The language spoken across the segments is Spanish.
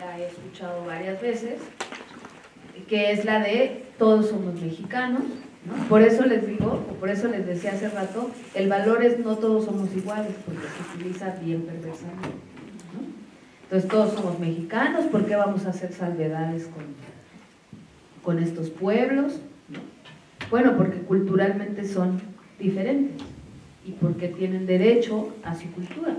la he escuchado varias veces, que es la de todos somos mexicanos, por eso les digo, o por eso les decía hace rato, el valor es no todos somos iguales, porque se utiliza bien perversamente. Entonces todos somos mexicanos, ¿por qué vamos a hacer salvedades con, con estos pueblos? Bueno, porque culturalmente son diferentes y porque tienen derecho a su cultura.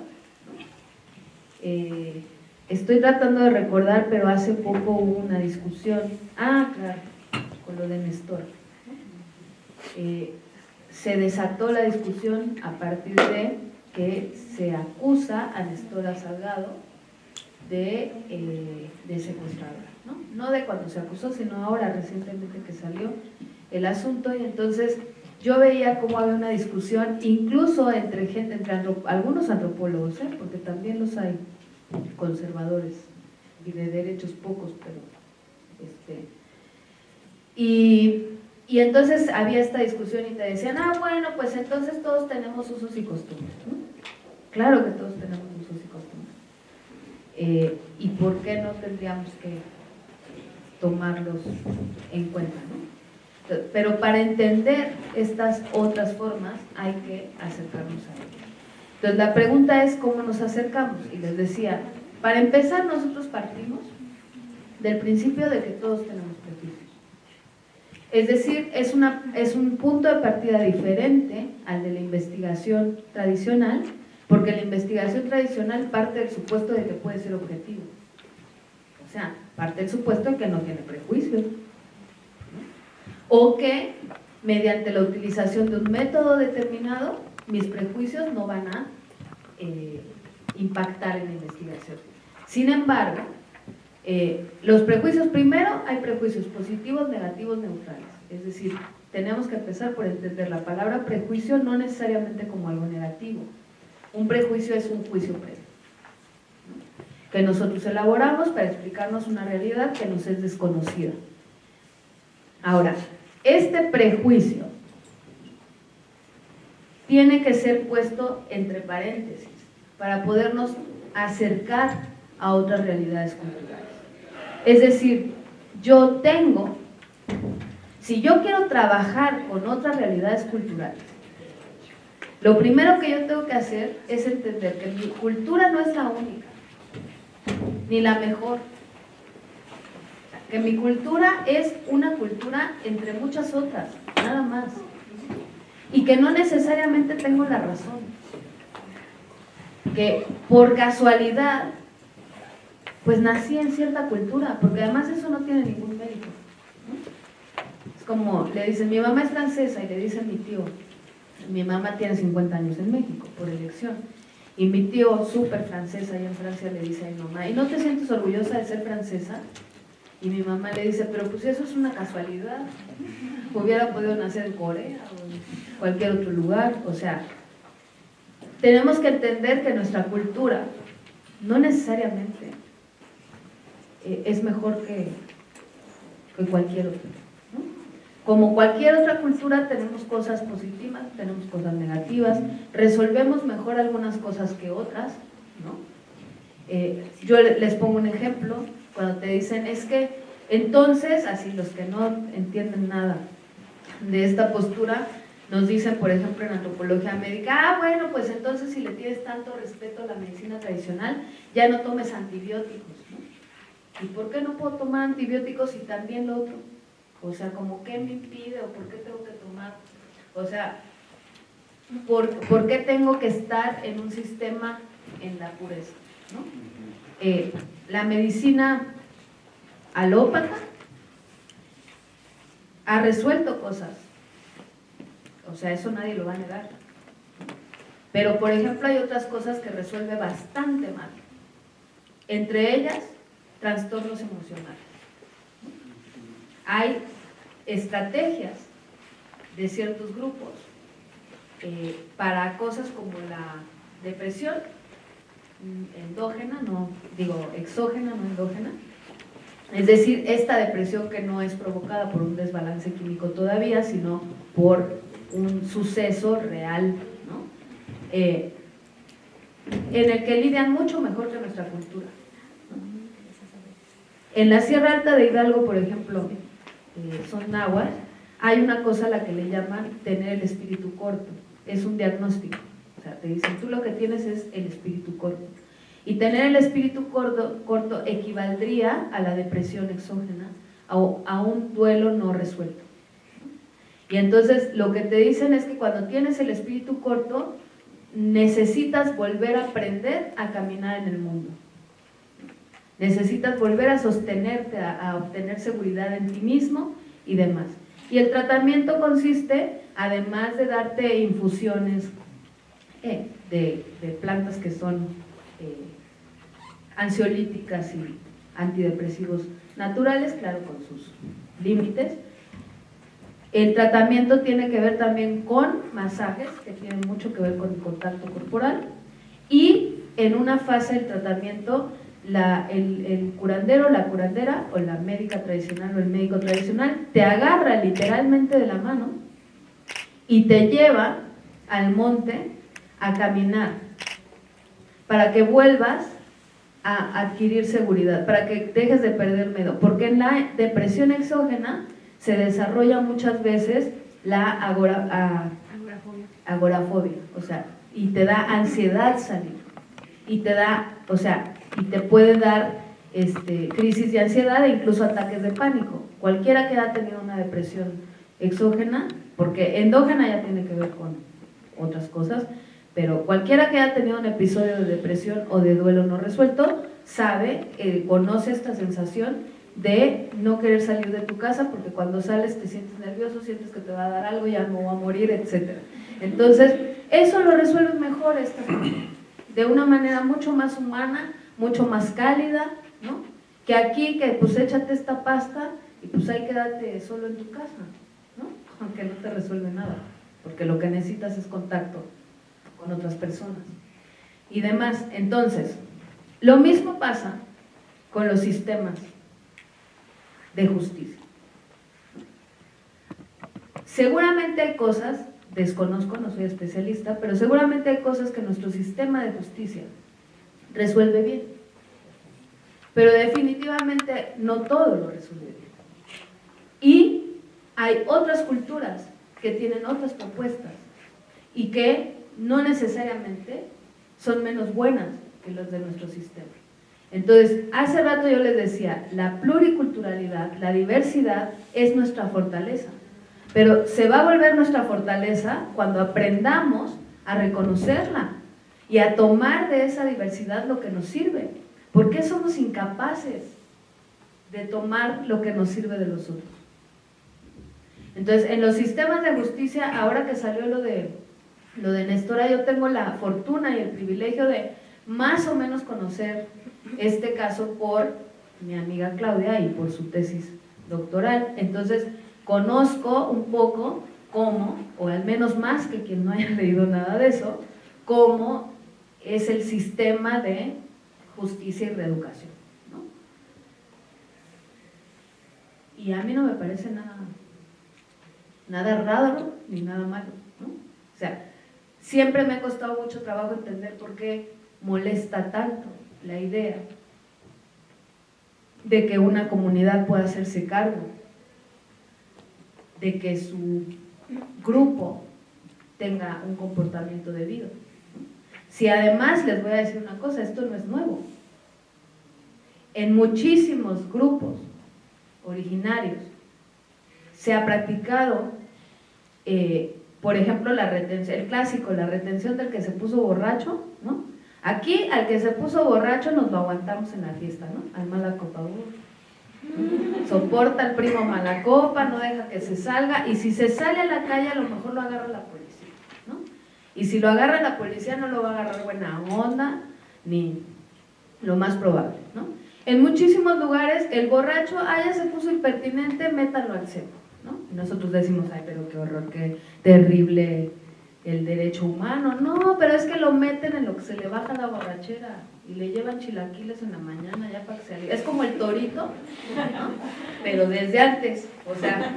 Eh, estoy tratando de recordar, pero hace poco hubo una discusión, ah, claro, con lo de Néstor. Eh, se desató la discusión a partir de que se acusa a Nestora Salgado de, eh, de secuestradora, ¿no? no de cuando se acusó, sino ahora recientemente que salió el asunto y entonces yo veía cómo había una discusión incluso entre gente, entre algunos antropólogos, ¿eh? porque también los hay conservadores y de derechos pocos, pero este, y y entonces había esta discusión y te decían, ah, bueno, pues entonces todos tenemos usos y costumbres. Claro que todos tenemos usos y costumbres. Eh, ¿Y por qué no tendríamos que tomarlos en cuenta? ¿no? Pero para entender estas otras formas hay que acercarnos a ellas. Entonces la pregunta es cómo nos acercamos. Y les decía, para empezar nosotros partimos del principio de que todos tenemos prejuicios. Es decir, es, un punto de partida diferente al de la investigación tradicional, porque la investigación tradicional parte del supuesto de que puede ser objetivo. O sea, parte del supuesto de que no tiene prejuicios. O que mediante la utilización de un método determinado, mis prejuicios no van a eh, impactar en la investigación. Sin embargo, eh, los prejuicios, primero hay prejuicios positivos, negativos, neutrales. Es decir, tenemos que empezar por entender la palabra prejuicio no necesariamente como algo negativo. Un prejuicio es un juicio previo, que nosotros elaboramos para explicarnos una realidad que nos es desconocida. Ahora, este prejuicio tiene que ser puesto entre paréntesis para podernos acercar a otras realidades culturales. Es decir, yo tengo, si yo quiero trabajar con otras realidades culturales, lo primero que yo tengo que hacer es entender que mi cultura no es la única, ni la mejor. Que mi cultura es una cultura entre muchas otras, nada más. Y que no necesariamente tengo la razón. Que por casualidad pues nací en cierta cultura, porque además eso no tiene ningún mérito. Es como, le dicen, mi mamá es francesa, y le dice mi tío, mi mamá tiene 50 años en México, por elección, y mi tío, súper francesa, allá en Francia, le dice a mi mamá, ¿y no te sientes orgullosa de ser francesa? Y mi mamá le dice, pero pues eso es una casualidad, hubiera podido nacer en Corea o en cualquier otro lugar, o sea, tenemos que entender que nuestra cultura no necesariamente eh, es mejor que, cualquier otra. Como cualquier otra cultura tenemos cosas positivas, tenemos cosas negativas, resolvemos mejor algunas cosas que otras. ¿no? Eh, yo les pongo un ejemplo, cuando te dicen es que entonces, así los que no entienden nada de esta postura, nos dicen, por ejemplo, en antropología médica, ah, bueno, pues entonces si le tienes tanto respeto a la medicina tradicional, ya no tomes antibióticos. ¿Y por qué no puedo tomar antibióticos y también lo otro? O sea, ¿como qué me impide o por qué tengo que tomar? O sea, ¿por, qué tengo que estar en un sistema en la pureza? Eh, la medicina alópata ha resuelto cosas. O sea, eso nadie lo va a negar. Pero, por ejemplo, hay otras cosas que resuelve bastante mal. Entre ellas, trastornos emocionales. Hay estrategias de ciertos grupos eh, para cosas como la depresión endógena, no digo exógena, no endógena, es decir, esta depresión que no es provocada por un desbalance químico todavía, sino por un suceso real, ¿no? Eh, en el que lidian mucho mejor que nuestra cultura. En la Sierra Alta de Hidalgo, por ejemplo, eh, son nahuas, hay una cosa a la que le llaman tener el espíritu corto, es un diagnóstico. O sea, te dicen, tú lo que tienes es el espíritu corto. Y tener el espíritu corto, corto equivaldría a la depresión exógena, o a un duelo no resuelto. Y entonces lo que te dicen es que cuando tienes el espíritu corto, necesitas volver a aprender a caminar en el mundo. Necesitas volver a sostenerte, a, obtener seguridad en ti mismo y demás. Y el tratamiento consiste, además de darte infusiones eh, de, plantas que son eh, ansiolíticas y antidepresivos naturales, claro, con sus límites, el tratamiento tiene que ver también con masajes, que tienen mucho que ver con el contacto corporal, y en una fase del tratamiento, el, el, curandero, la curandera, o la médica tradicional o el médico tradicional, te agarra literalmente de la mano y te lleva al monte a caminar, para que vuelvas a adquirir seguridad, para que dejes de perder miedo, porque en la depresión exógena, se desarrolla muchas veces la agorafobia. o sea, y te da ansiedad salir, y te da, o sea, y te puede dar este, crisis de ansiedad e incluso ataques de pánico. Cualquiera que haya tenido una depresión exógena, porque endógena ya tiene que ver con otras cosas, pero cualquiera que haya tenido un episodio de depresión o de duelo no resuelto, sabe, eh, conoce esta sensación de no querer salir de tu casa porque cuando sales te sientes nervioso, sientes que te va a dar algo, ya no va a morir, etc. Entonces, eso lo resuelve mejor esta de una manera mucho más humana, mucho más cálida, ¿no? Que aquí, que pues échate esta pasta y pues ahí quédate solo en tu casa, ¿no? Aunque no te resuelve nada, porque lo que necesitas es contacto con otras personas y demás. Entonces, lo mismo pasa con los sistemas de justicia. Seguramente hay cosas, desconozco, no soy especialista, pero seguramente hay cosas que nuestro sistema de justicia resuelve bien. Pero definitivamente no todo lo resuelve bien. Y hay otras culturas que tienen otras propuestas y que no necesariamente son menos buenas que las de nuestro sistema. Entonces, hace rato yo les decía, la pluriculturalidad, la diversidad es nuestra fortaleza, pero se va a volver nuestra fortaleza cuando aprendamos a reconocerla y a tomar de esa diversidad lo que nos sirve. ¿Por qué somos incapaces de tomar lo que nos sirve de los otros? Entonces, en los sistemas de justicia, ahora que salió lo de, lo de Nestora, yo tengo la fortuna y el privilegio de más o menos conocer este caso por mi amiga Claudia y por su tesis doctoral. Entonces, conozco un poco cómo, o al menos más que quien no haya leído nada de eso, cómo es el sistema de justicia y reeducación. Y a mí no me parece nada, nada raro ni nada malo. O sea, siempre me ha costado mucho trabajo entender por qué molesta tanto la idea de que una comunidad pueda hacerse cargo, de que su grupo tenga un comportamiento debido. Si además les voy a decir una cosa, esto no es nuevo. En muchísimos grupos originarios se ha practicado, eh, por ejemplo, la retención, el clásico, la retención del que se puso borracho, ¿no? Aquí, al que se puso borracho, nos lo aguantamos en la fiesta, ¿no? Al mala copa. Soporta al primo mala copa, no deja que se salga, y si se sale a la calle, a lo mejor lo agarra la policía, ¿no? Y si lo agarra la policía, no lo va a agarrar buena onda, ni lo más probable, ¿no? En muchísimos lugares, el borracho, ah, ya se puso impertinente, métalo al ¿no? Y nosotros decimos, ay, pero qué horror, qué terrible el derecho humano. No, pero es que lo meten en lo que se le baja la borrachera y le llevan chilaquiles en la mañana ya para que se Es como el torito, pero desde antes. O sea,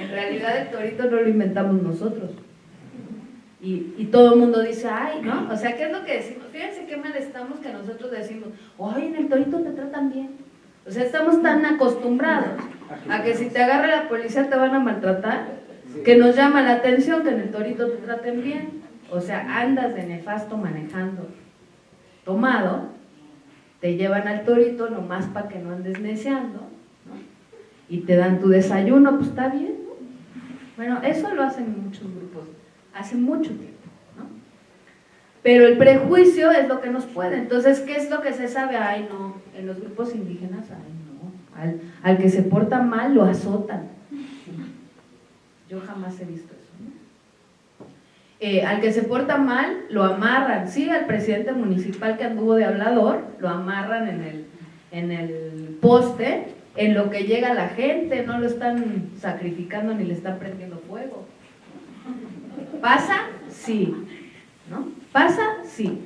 en realidad el torito no lo inventamos nosotros. Y, y, todo el mundo dice, ay, ¿no? O sea, ¿qué es lo que decimos? Fíjense qué mal estamos que nosotros decimos, ay, en el torito te tratan bien. O sea, estamos tan acostumbrados a que si te agarra la policía te van a maltratar, que nos llama la atención que en el torito te traten bien. O sea, andas de nefasto manejando tomado, te llevan al torito nomás para que no andes neceando, y te dan tu desayuno, pues está bien, ¿no? Bueno, eso lo hacen muchos grupos, hace mucho tiempo. Pero el prejuicio es lo que nos puede. Entonces, ¿qué es lo que se sabe? Ay, no, en los grupos indígenas, ay, no, al, que se porta mal lo azotan. Yo jamás he visto eso. Eh, al que se porta mal lo amarran. Sí, al presidente municipal que anduvo de hablador, lo amarran en el, en el poste, en lo que llega la gente, no lo están sacrificando ni le están prendiendo fuego. ¿Pasa? Sí. ¿No? ¿Pasa? Sí.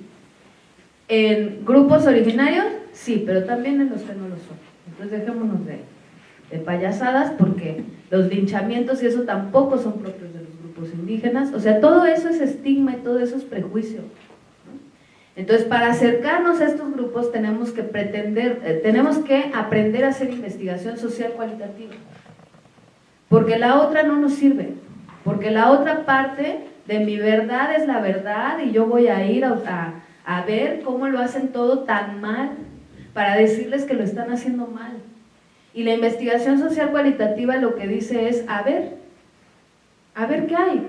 ¿En grupos originarios? Sí, pero también en los que no lo son. Entonces dejémonos de, payasadas porque los linchamientos y eso tampoco son propios de los grupos indígenas. O sea, todo eso es estigma y todo eso es prejuicio. Entonces, para acercarnos a estos grupos tenemos que pretender, eh, tenemos que aprender a hacer investigación social cualitativa. Porque la otra no nos sirve. Porque la otra parte de mi verdad es la verdad y yo voy a ir a, a, ver cómo lo hacen todo tan mal para decirles que lo están haciendo mal. Y la investigación social cualitativa lo que dice es, a ver, a ver qué hay.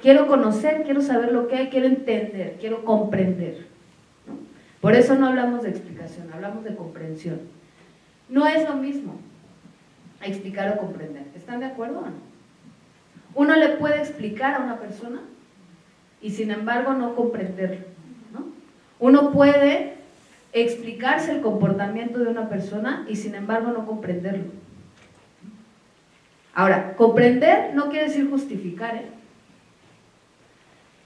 Quiero conocer, quiero saber lo que hay, quiero entender, quiero comprender. Por eso no hablamos de explicación, hablamos de comprensión. No es lo mismo explicar o comprender. ¿Están de acuerdo o no? Uno le puede explicar a una persona y sin embargo no comprenderlo. ¿no? Uno puede explicarse el comportamiento de una persona y sin embargo no comprenderlo. Ahora, comprender no quiere decir justificar. ¿eh?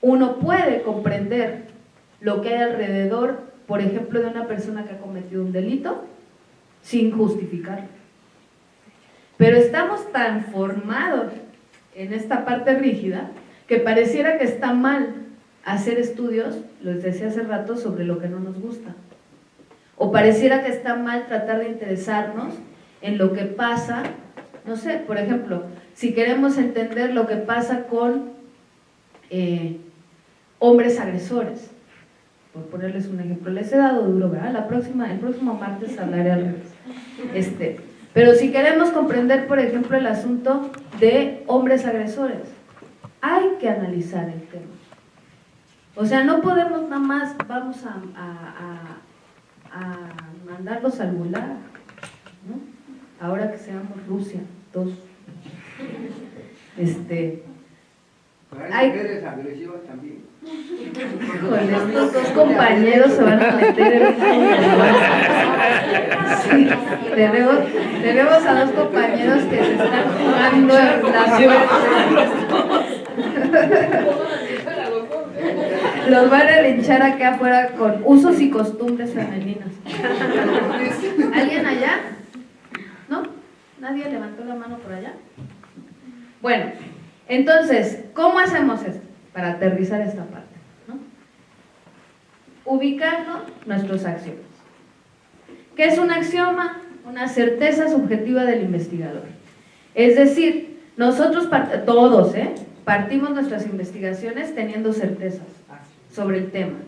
Uno puede comprender lo que hay alrededor, por ejemplo, de una persona que ha cometido un delito, sin justificarlo. Pero estamos tan formados en esta parte rígida, que pareciera que está mal hacer estudios, les decía hace rato, sobre lo que no nos gusta. O pareciera que está mal tratar de interesarnos en lo que pasa, no sé, por ejemplo, si queremos entender lo que pasa con eh, hombres agresores, por ponerles un ejemplo, les he dado duro, ¿verdad? La próxima, el próximo martes hablaré al revés. Este, pero si queremos comprender, por ejemplo, el asunto de hombres agresores, hay que analizar el tema. O sea, no podemos nada más, vamos a, mandarlos al gulag, ¿no? Ahora que seamos Rusia, dos. Este, hay mujeres agresivas también. Con estos dos compañeros se van a meter en sí, tenemos, tenemos a dos compañeros que se están jugando la suerte. Los van a linchar acá afuera con usos y costumbres femeninos. ¿Alguien allá? ¿No? ¿Nadie levantó la mano por allá? Bueno, entonces, ¿cómo hacemos esto? Para aterrizar esta parte. ¿no? Ubicando nuestros axiomas. ¿Qué es un axioma? Una certeza subjetiva del investigador. Es decir, nosotros, todos, ¿eh? partimos nuestras investigaciones teniendo certezas sobre el tema.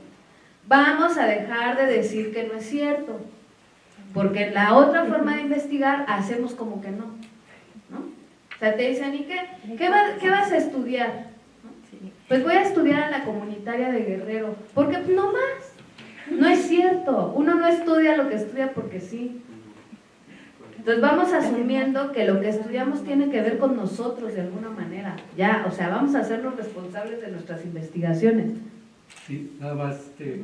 Vamos a dejar de decir que no es cierto, porque la otra forma de investigar hacemos como que no. O sea, te dicen, ¿y qué? ¿Qué, vas a estudiar? Pues voy a estudiar a la comunitaria de Guerrero, porque no más. No es cierto, uno no estudia lo que estudia porque sí. Entonces vamos asumiendo que lo que estudiamos tiene que ver con nosotros de alguna manera. Ya, o sea, vamos a hacernos responsables de nuestras investigaciones. Sí, nada más este,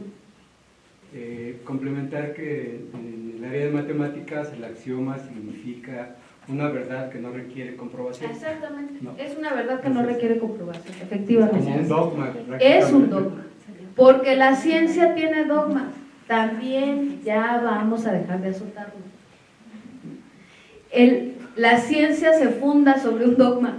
eh, complementar que en el área de matemáticas el axioma significa una verdad que no requiere comprobación. Exactamente, es una verdad que no requiere comprobación, efectivamente. Es como un dogma. Es un dogma, porque la ciencia tiene dogmas, también ya vamos a dejar de azotarlo. El, la ciencia se funda sobre un dogma,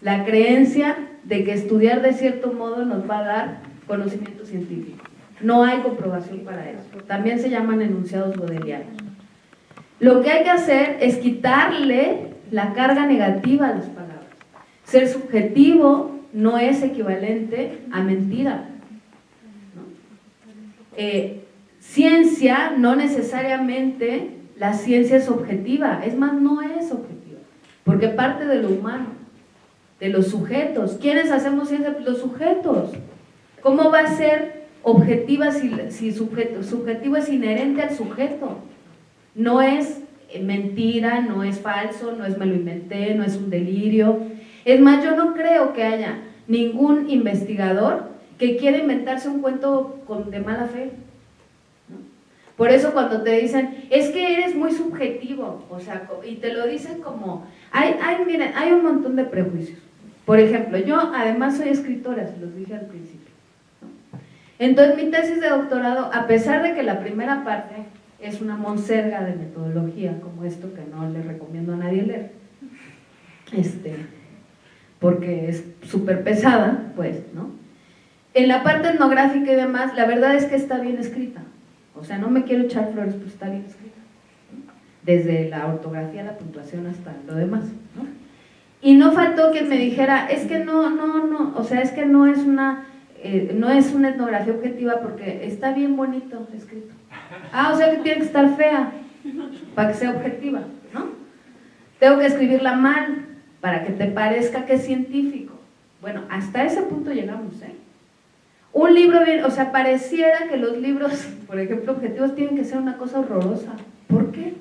la creencia de que estudiar de cierto modo nos va a dar conocimiento científico. No hay comprobación para eso. También se llaman enunciados godelianos. Lo que hay que hacer es quitarle la carga negativa a las palabras. Ser subjetivo no es equivalente a mentira. Eh, ciencia no necesariamente la ciencia es objetiva, es más, no es objetiva, porque parte de lo humano, de los sujetos. ¿Quiénes hacemos ciencia? Los sujetos. ¿Cómo va a ser objetiva si, si sujeto, subjetivo es inherente al sujeto? No es mentira, no es falso, no es me lo inventé, no es un delirio. Es más, yo no creo que haya ningún investigador que quiera inventarse un cuento con, de mala fe. Por eso cuando te dicen, es que eres muy subjetivo, o sea, y te lo dicen como, hay, hay, miren, hay un montón de prejuicios. Por ejemplo, yo además soy escritora, se los dije al principio. Entonces mi tesis de doctorado, a pesar de que la primera parte es una monserga de metodología, como esto que no le recomiendo a nadie leer, este, porque es súper pesada, pues, ¿no? En la parte etnográfica y demás, la verdad es que está bien escrita. O sea, no me quiero echar flores, pero está bien escrita. Desde la ortografía, la puntuación hasta lo demás. ¿no? Y no faltó quien me dijera, es que no, no, no, o sea, es que no es una, eh, no es una etnografía objetiva porque está bien bonito escrito. Ah, o sea que tiene que estar fea para que sea objetiva, ¿no? Tengo que escribirla mal para que te parezca que es científico. Bueno, hasta ese punto llegamos, ¿eh? Un libro bien, o sea, pareciera que los libros, por ejemplo, objetivos tienen que ser una cosa horrorosa. ¿Por qué?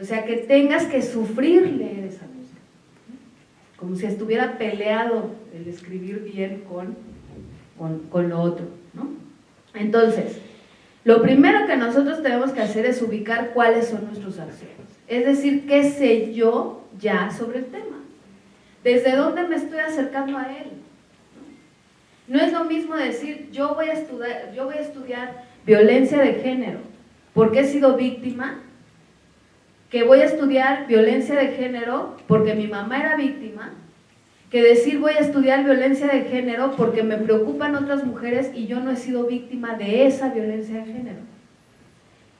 O sea, que tengas que sufrir leer esa. Como si estuviera peleado el escribir bien con, con, lo otro, ¿no? Entonces, lo primero que nosotros tenemos que hacer es ubicar cuáles son nuestros acciones. Es decir, qué sé yo ya sobre el tema. ¿Desde dónde me estoy acercando a él? No es lo mismo decir, yo voy a estudiar, yo voy a estudiar violencia de género porque he sido víctima, que voy a estudiar violencia de género porque mi mamá era víctima, que decir voy a estudiar violencia de género porque me preocupan otras mujeres y yo no he sido víctima de esa violencia de género.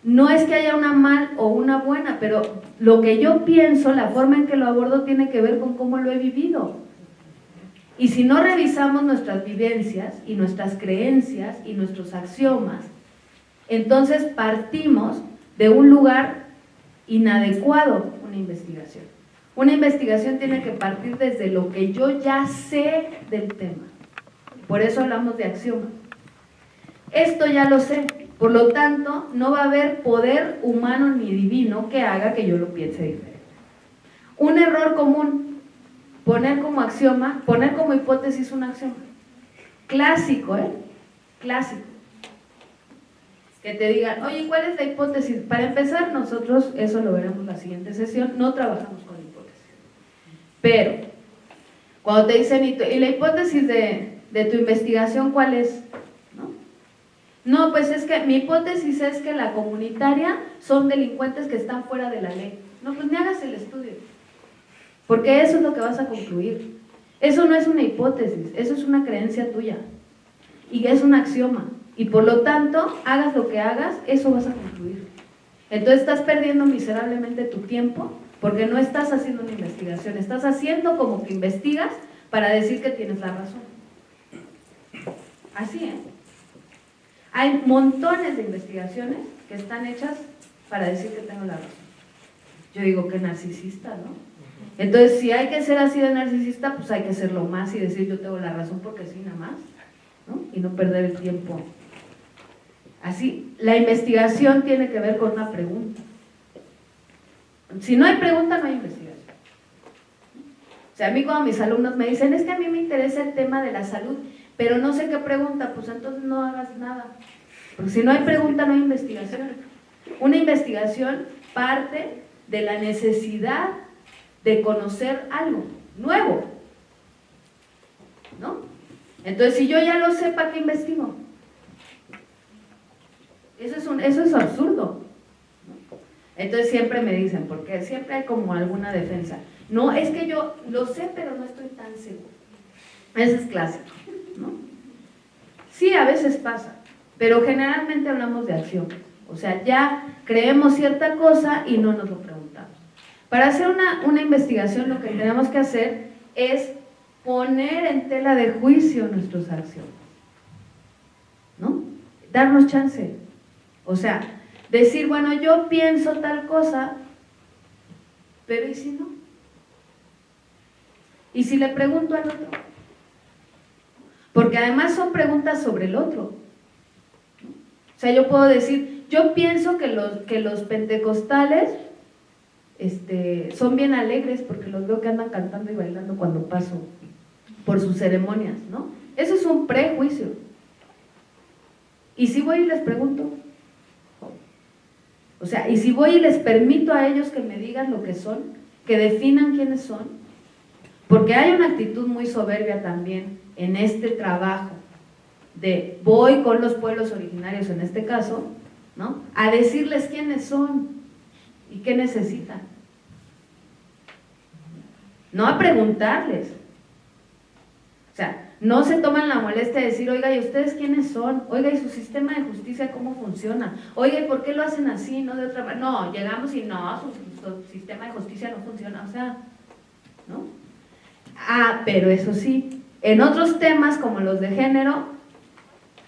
No es que haya una mal o una buena, pero lo que yo pienso, la forma en que lo abordo tiene que ver con cómo lo he vivido. Y si no revisamos nuestras vivencias y nuestras creencias y nuestros axiomas, entonces partimos de un lugar inadecuado una investigación. Una investigación tiene que partir desde lo que yo ya sé del tema. Por eso hablamos de axiomas. Esto ya lo sé, por lo tanto, no va a haber poder humano ni divino que haga que yo lo piense diferente. Un error común poner como axioma, poner como hipótesis un axioma. Clásico, ¿eh? Clásico. Que te digan, oye, ¿cuál es la hipótesis? Para empezar, nosotros, eso lo veremos la siguiente sesión, no trabajamos con hipótesis. Pero, cuando te dicen, ¿y, la hipótesis de, de tu investigación cuál es? ¿No? no, pues es que mi hipótesis es que la comunitaria son delincuentes que están fuera de la ley. No, pues ni hagas el estudio. Porque eso es lo que vas a concluir. Eso no es una hipótesis, eso es una creencia tuya. Y es un axioma. Y por lo tanto, hagas lo que hagas, eso vas a concluir. Entonces estás perdiendo miserablemente tu tiempo porque no estás haciendo una investigación, estás haciendo como que investigas para decir que tienes la razón. Así, ¿eh? Hay montones de investigaciones que están hechas para decir que tengo la razón. Yo digo que narcisista, ¿no? Entonces, si hay que ser así de narcisista, pues hay que serlo más y decir yo tengo la razón porque sí, nada más, ¿no? Y no perder el tiempo. Así, la investigación tiene que ver con una pregunta. Si no hay pregunta, no hay investigación. O sea, a mí cuando mis alumnos me dicen, es que a mí me interesa el tema de la salud, pero no sé qué pregunta, pues entonces no hagas nada. Porque si no hay pregunta, no hay investigación. Una investigación parte de la necesidad de conocer algo nuevo. ¿No? Entonces, si yo ya lo sé, ¿para qué investigo? Eso es, un, eso es absurdo. Entonces siempre me dicen, porque siempre hay como alguna defensa. No, es que yo lo sé, pero no estoy tan seguro. Ese es clásico. ¿no? Sí, a veces pasa, pero generalmente hablamos de acción. O sea, ya creemos cierta cosa y no nos lo preguntamos. Para hacer una, una investigación lo que tenemos que hacer es poner en tela de juicio nuestras acciones. ¿No? Darnos chance. O sea, decir, bueno, yo pienso tal cosa, pero ¿y si no? ¿Y si le pregunto al otro? Porque además son preguntas sobre el otro. O sea, yo puedo decir, yo pienso que los, que los pentecostales este, son bien alegres porque los veo que andan cantando y bailando cuando paso por sus ceremonias, ¿no? Eso es un prejuicio. Y si voy y les pregunto, o sea, y si voy y les permito a ellos que me digan lo que son, que definan quiénes son, porque hay una actitud muy soberbia también en este trabajo de voy con los pueblos originarios en este caso, ¿no? A decirles quiénes son y qué necesitan. No a preguntarles. O sea, no se toman la molestia de decir, oiga, ¿y ustedes quiénes son? Oiga, ¿y su sistema de justicia cómo funciona? Oiga, ¿y por qué lo hacen así, no de otra manera? No, llegamos y no, su, sistema de justicia no funciona, o sea, ¿no? Ah, pero eso sí, en otros temas como los de género,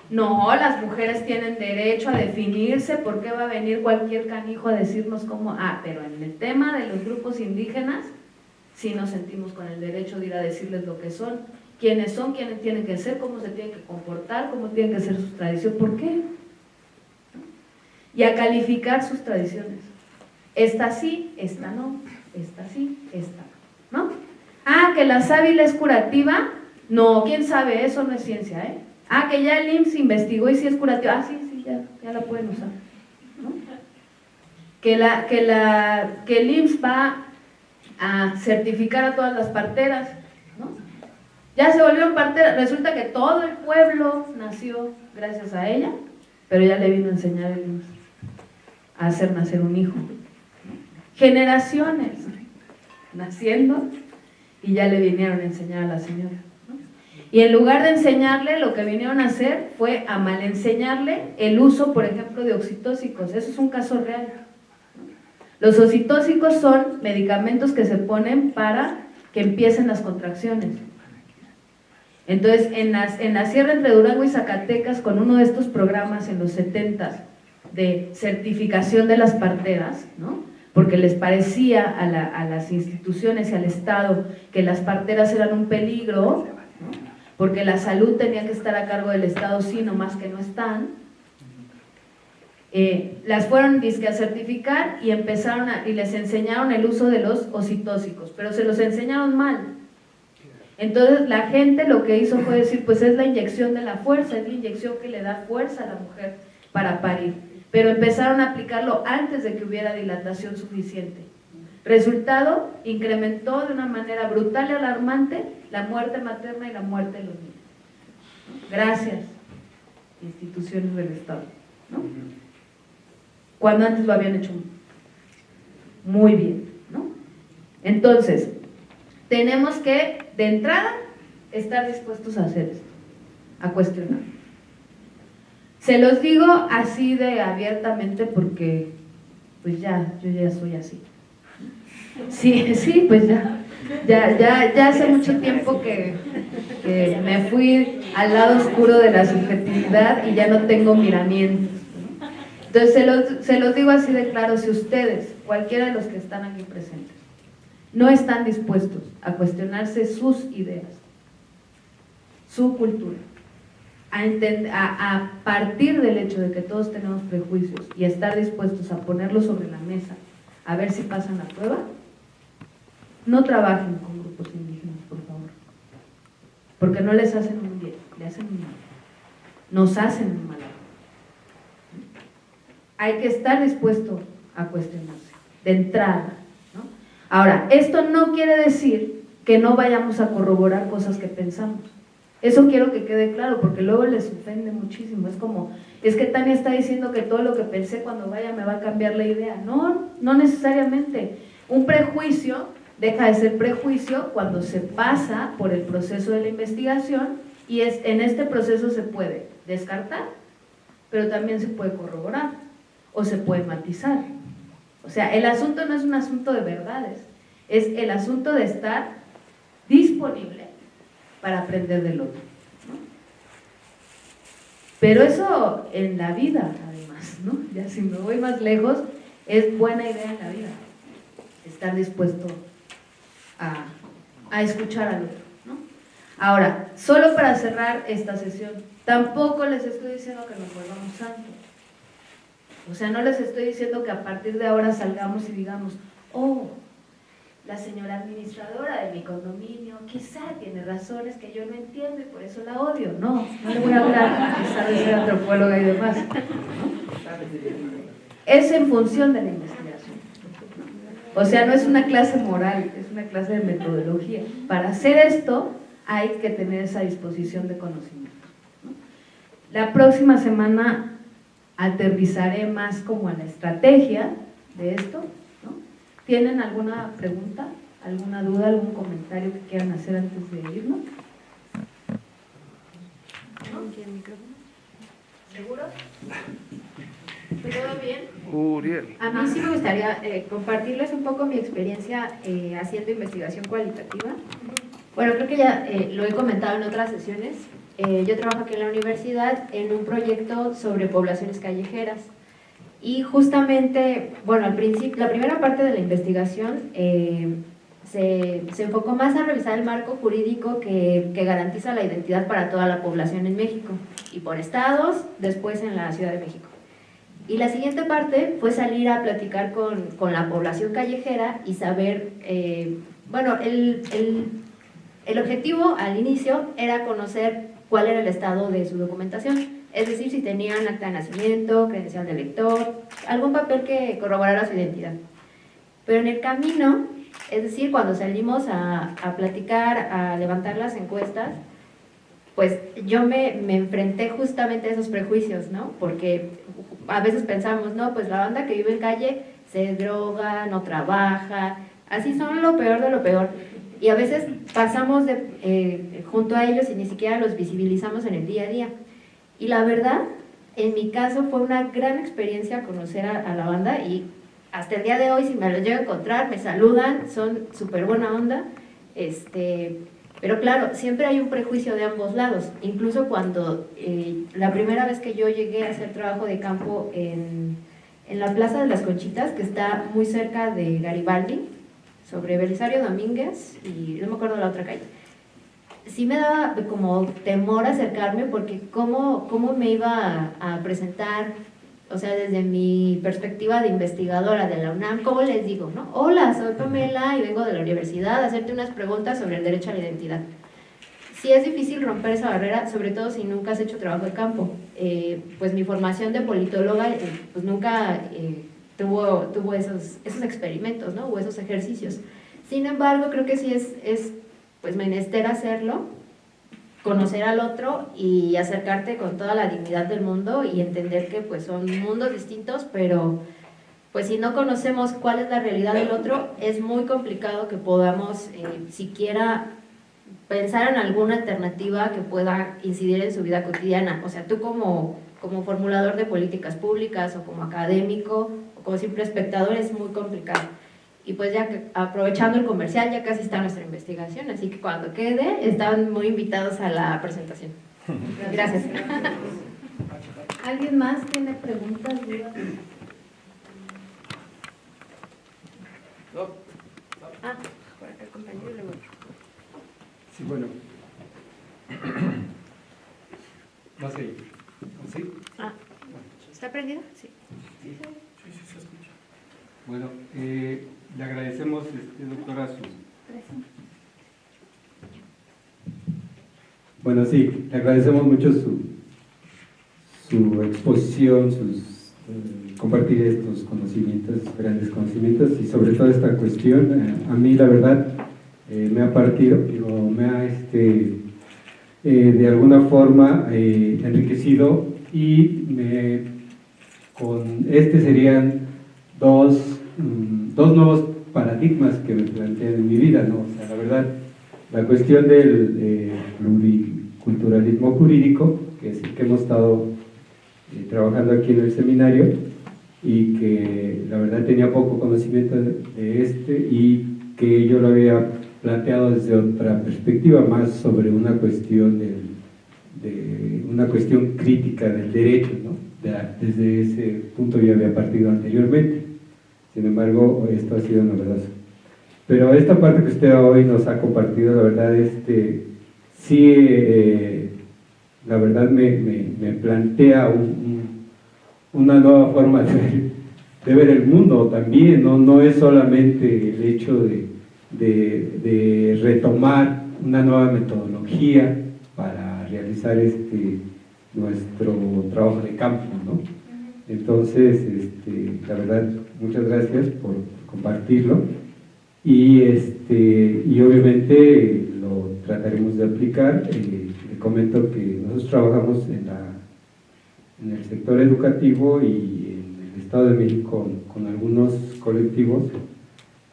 no, las mujeres tienen derecho a definirse, ¿por qué va a venir cualquier canijo a decirnos cómo? Ah, pero en el tema de los grupos indígenas, sí nos sentimos con el derecho de ir a decirles lo que son, quiénes son, quiénes tienen que ser, cómo se tienen que comportar, cómo tienen que ser sus tradiciones, ¿por qué? Y a calificar sus tradiciones. Esta sí, esta no, esta sí, esta no. Ah, que la sábila es curativa, no, quién sabe, eso no es ciencia, ¿eh? Ah, que ya el IMSS investigó y si es curativa. Ah, sí, sí, ya, ya la pueden usar. ¿no? Que, la, que, la, que el IMSS va a certificar a todas las parteras. Ya se volvieron parteras. Resulta que todo el pueblo nació gracias a ella, pero ya le vino a enseñar el a hacer nacer un hijo. Generaciones naciendo y ya le vinieron a enseñar a la señora. Y en lugar de enseñarle, lo que vinieron a hacer fue a mal enseñarle el uso, por ejemplo, de oxitóxicos. Eso es un caso real. Los oxitóxicos son medicamentos que se ponen para que empiecen las contracciones. Entonces, en, las, en la sierra entre Durango y Zacatecas, con uno de estos programas en los 70 de certificación de las parteras, ¿no? porque les parecía a, la, a, las instituciones y al Estado que las parteras eran un peligro, ¿no? porque la salud tenía que estar a cargo del Estado, sí, más que no están, eh, las fueron disque a certificar y empezaron a, y les enseñaron el uso de los ocitóxicos, pero se los enseñaron mal. Entonces la gente lo que hizo fue decir, pues es la inyección de la fuerza, es la inyección que le da fuerza a la mujer para parir. Pero empezaron a aplicarlo antes de que hubiera dilatación suficiente. Resultado, incrementó de una manera brutal y alarmante la muerte materna y la muerte de los niños. Gracias, instituciones del Estado. Cuando antes lo habían hecho muy bien. ¿no? Entonces, tenemos que, de entrada, estar dispuestos a hacer esto, a cuestionar. Se los digo así de abiertamente porque, pues ya, yo ya soy así. Sí, sí, pues ya. Ya, ya, ya hace mucho tiempo que, me fui al lado oscuro de la subjetividad y ya no tengo miramientos. Entonces se los, se los digo así de claro, si ustedes, cualquiera de los que están aquí presentes, no están dispuestos a cuestionarse sus ideas, su cultura, a, a, a partir del hecho de que todos tenemos prejuicios y estar dispuestos a ponerlos sobre la mesa, a ver si pasan la prueba, no trabajen con grupos indígenas, por favor. Porque no les hacen un bien, le hacen un mal. Nos hacen un mal. Hay que estar dispuesto a cuestionarse, de entrada. Ahora, esto no quiere decir que no vayamos a corroborar cosas que pensamos. Eso quiero que quede claro, porque luego les ofende muchísimo. Es como, es que Tania está diciendo que todo lo que pensé cuando vaya me va a cambiar la idea. No, no necesariamente. Un prejuicio deja de ser prejuicio cuando se pasa por el proceso de la investigación y es, en este proceso se puede descartar, pero también se puede corroborar. o se puede matizar. O sea, el asunto no es un asunto de verdades, es el asunto de estar disponible para aprender del otro. Pero eso en la vida, además, ¿no? Ya si me voy más lejos, es buena idea en la vida, estar dispuesto a, a escuchar al otro. Ahora, solo para cerrar esta sesión, tampoco les estoy diciendo que nos volvamos santos. O sea, no les estoy diciendo que a partir de ahora salgamos y digamos, oh, la señora administradora de mi condominio quizá tiene razones que yo no entiendo y por eso la odio. No, no le voy a hablar pesar de ser antropóloga y demás. Es en función de la investigación. O sea, no es una clase moral, es una clase de metodología. Para hacer esto hay que tener esa disposición de conocimiento. La próxima semana aterrizaré más como a la estrategia de esto. ¿Tienen alguna pregunta, alguna duda, algún comentario que quieran hacer antes de irnos? ¿Seguro? ¿Todo bien? Uriel. A mí sí me gustaría eh, compartirles un poco mi experiencia eh, haciendo investigación cualitativa. Bueno, creo que ya eh, lo he comentado en otras sesiones. Yo trabajo aquí en la universidad en un proyecto sobre poblaciones callejeras. Y justamente, bueno, al principio, la primera parte de la investigación se, se, enfocó más a revisar el marco jurídico que, que garantiza la identidad para toda la población en México y por estados, después en la Ciudad de México. Y la siguiente parte fue salir a platicar con, con la población callejera y saber, eh, bueno, el, el, el, objetivo al inicio era conocer cuál era el estado de su documentación, es decir, si tenían acta de nacimiento, credencial de lector, algún papel que corroborara su identidad. Pero en el camino, es decir, cuando salimos a, a platicar, a levantar las encuestas, pues yo me, me, enfrenté justamente a esos prejuicios, ¿no? Porque a veces pensamos, no, pues la banda que vive en calle se droga, no trabaja, así son lo peor de lo peor. Y a veces pasamos de, eh, junto a ellos y ni siquiera los visibilizamos en el día a día. Y la verdad, en mi caso fue una gran experiencia conocer a, a la banda y hasta el día de hoy si me los llego a encontrar, me saludan, son súper buena onda. Este, pero claro, siempre hay un prejuicio de ambos lados. Incluso cuando eh, la primera vez que yo llegué a hacer trabajo de campo en, en, la Plaza de las Conchitas, que está muy cerca de Garibaldi, sobre Belisario Domínguez y no me acuerdo la otra calle, sí me daba como temor acercarme porque cómo, cómo me iba a, a presentar o sea, desde mi perspectiva de investigadora de la UNAM, ¿cómo les digo? No? Hola, soy Pamela y vengo de la universidad a hacerte unas preguntas sobre el derecho a la identidad. Sí es difícil romper esa barrera, sobre todo si nunca has hecho trabajo de campo. Eh, pues mi formación de politóloga eh, pues nunca eh, tuvo, tuvo esos, esos experimentos ¿no? o esos ejercicios. Sin embargo, creo que sí es, es pues menester hacerlo conocer al otro y acercarte con toda la dignidad del mundo y entender que pues son mundos distintos, pero pues si no conocemos cuál es la realidad del otro, es muy complicado que podamos eh, siquiera pensar en alguna alternativa que pueda incidir en su vida cotidiana. O sea, tú como, como formulador de políticas públicas o como académico como simple espectador es muy complicado. Y pues ya que, aprovechando el comercial, ya casi está nuestra investigación, así que cuando quede, están muy invitados a la presentación. Gracias. ¿Alguien más tiene preguntas, dudas? Ah, por acá el compañero le Sí, bueno. ¿Sí? Ah, ¿está prendido? Sí. Sí, sí, sí, se escucha. Bueno, eh, le agradecemos, este, doctora, su... Bueno, sí, le agradecemos mucho su, su exposición, sus, eh, compartir estos conocimientos, grandes conocimientos y sobre todo esta cuestión. Eh, a mí, la verdad, eh, me ha partido, digo, me ha este, de alguna forma enriquecido y me, con este serían dos Mm, dos nuevos paradigmas que me plantean en mi vida, ¿no? O sea, la verdad, la cuestión del eh, pluriculturalismo jurídico, que es el que hemos estado eh, trabajando aquí en el seminario, y que la verdad tenía poco conocimiento de, este y que yo lo había planteado desde otra perspectiva, más sobre una cuestión del, de una cuestión crítica del derecho, ¿no? De- desde ese punto yo había partido anteriormente. Sin embargo, esto ha sido novedoso. Pero esta parte que usted hoy nos ha compartido, la verdad, este, sí, eh, la verdad me, me- me plantea un- un- una nueva forma de ver, de ver el mundo también, ¿no? no es solamente el hecho de, de- de retomar una nueva metodología para realizar este, nuestro trabajo de campo, ¿no? Entonces, este, la verdad, muchas gracias por compartirlo. Y, este, y obviamente lo trataremos de aplicar. Eh, le comento que nosotros trabajamos en, la, en el sector educativo y en el Estado de México con, algunos colectivos.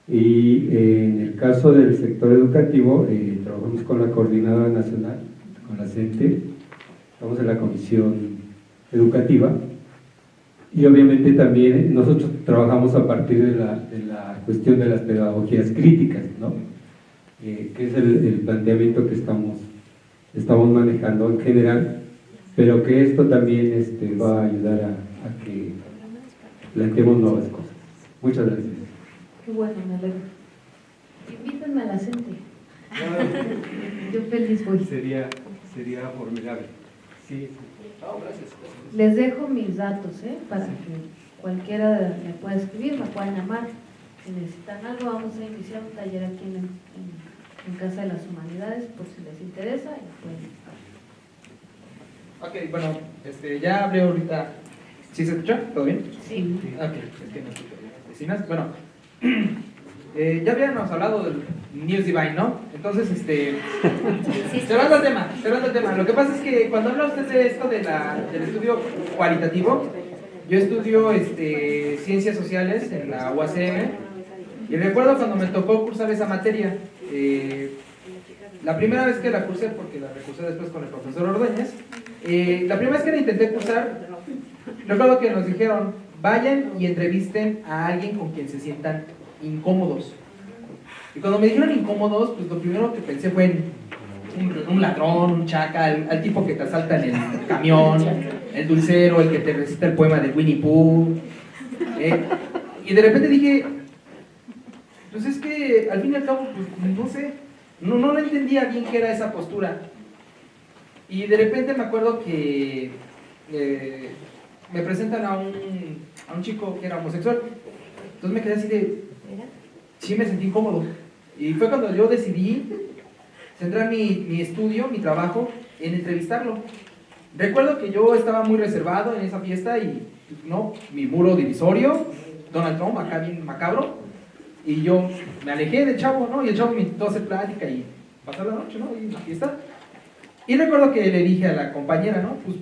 Y eh, en el caso del sector educativo eh, trabajamos con la Coordinadora Nacional, con la CENTE, estamos en la Comisión Educativa y obviamente también nosotros trabajamos a partir de la, de la cuestión de las pedagogías críticas, ¿no? Eh, que es el, el planteamiento que estamos, estamos manejando en general, pero que esto también este, va a ayudar a, a que planteemos nuevas cosas. Muchas gracias. Qué bueno, me alegro. Invítenme a la gente. Yo feliz voy. Sería, sería formidable. Sí, Les dejo mis datos, ¿eh? Para que cualquiera me pueda escribir, me puedan llamar. Si necesitan algo, vamos a iniciar un taller aquí en, en- en Casa de las Humanidades, por si les interesa. y pueden- Ok, bueno, este, ya hablé ahorita. ¿Sí se escucha? ¿Todo bien? Sí. Ok, es que no escucho bien vecinas. Bueno, eh, ya habíamos hablado del News Divine, ¿no? Entonces, este. Cerrando el tema, cerrando el tema. Lo que pasa es que cuando habla usted de esto de la, del estudio cualitativo, yo estudio este, ciencias sociales en la UACM y recuerdo cuando me tocó cursar esa materia. eh, la primera vez que la cursé, porque la recursé después con el profesor Ordóñez, eh, la primera vez que la intenté cursar, recuerdo que nos dijeron, vayan y entrevisten a alguien con quien se sientan incómodos. Y cuando me dijeron incómodos, pues lo primero que pensé fue en un, un ladrón, un chacal, al tipo que te asalta en el camión, el dulcero, el que te recita el poema de Winnie Pooh. ¿eh? Y de repente dije, pues es que al fin y al cabo, pues no sé, no, no entendía bien qué era esa postura. Y de repente me acuerdo que eh, me presentan a un, a un chico que era homosexual. Entonces me quedé así de, sí me sentí incómodo. Y fue cuando yo decidí centrar mi, mi estudio, mi trabajo, en entrevistarlo. Recuerdo que yo estaba muy reservado en esa fiesta y, no, mi muro divisorio, Donald Trump, acá bien macabro, y yo me alejé del chavo, ¿no? Y el chavo me invitó a hacer plática y pasar la noche, ¿no? Y la fiesta. Y recuerdo que le dije a la compañera, ¿no? Pues